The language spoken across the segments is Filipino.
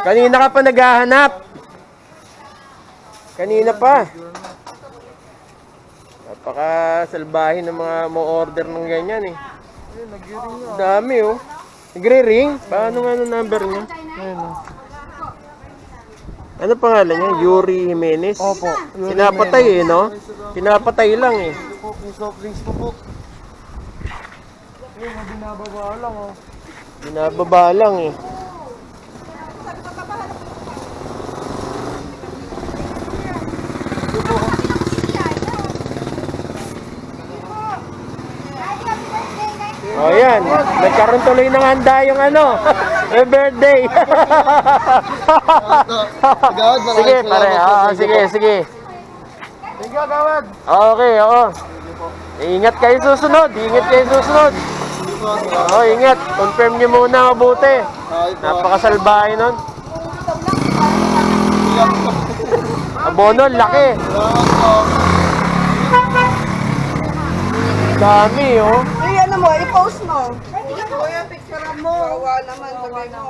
Kanina ka pa naghahanap. Kanina pa. Napaka-salbahin ng mga mo order ng ganyan eh. Ang Dami oh. Nagre-ring? Paano nga ang number niya? Ayun, oh. Ano pangalan niya? Yuri Jimenez? Opo. Pinapatay eh, no? Pinapatay lang eh. May soft drinks po po. Ayun, binababa lang oh. Binababa lang eh. O oh, yan, nagkaroon tuloy ng handa yung ano, may birthday. Sige, pare. po. Oo, sige, sige. Thank you, Gawad. Okay, oo. Ingat kayo susunod, ingat kayo susunod. Oo, ingat. Confirm niyo muna mabuti. Napakasalbahe nun. Abono, laki. Dami, oh. Ay, ano mo, i-post mo. Kuya, picture mo. Kawawa naman, sabi mo.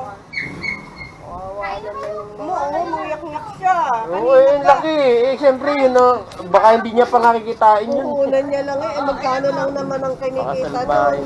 Mo, oo, muyak-nyak siya. Oo, eh, laki. Eh, siyempre, yun, oh. Baka hindi niya pa nakikitain yun. Uunan niya lang eh, eh, magkano lang naman ang kinikita doon.